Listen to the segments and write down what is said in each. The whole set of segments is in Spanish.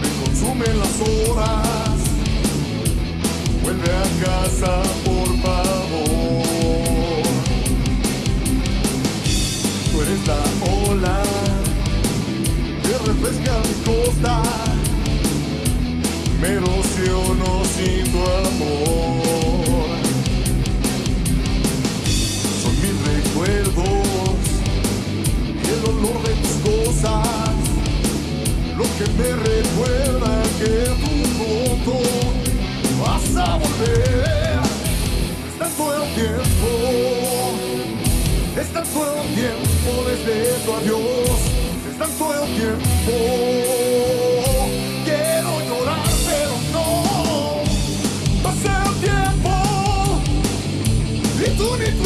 me consumen las horas. Vuelve a casa, por favor. Tú eres la ola que refresca mi costa. Me erosiono sin tu amor. Que me recuerda que tú pronto vas a volver. Es tanto el tiempo, es tanto el tiempo desde tu adiós. Es tanto el tiempo. Quiero llorar, pero no. Pasa el tiempo y tú ni tu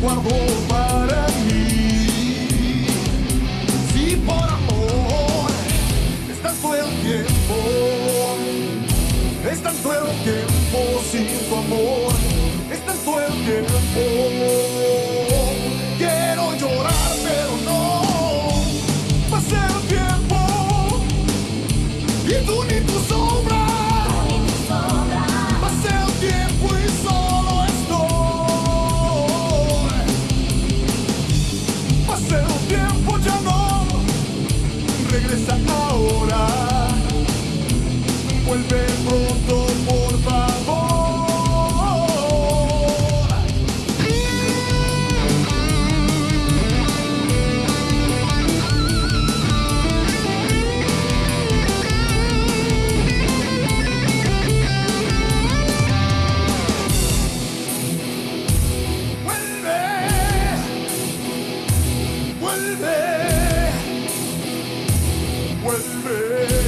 yo guardo para mí. Sí, por amor, es tanto el tiempo. Es tanto el tiempo sin tu amor, es tanto el tiempo. vuelve pronto, por favor. Vuelve.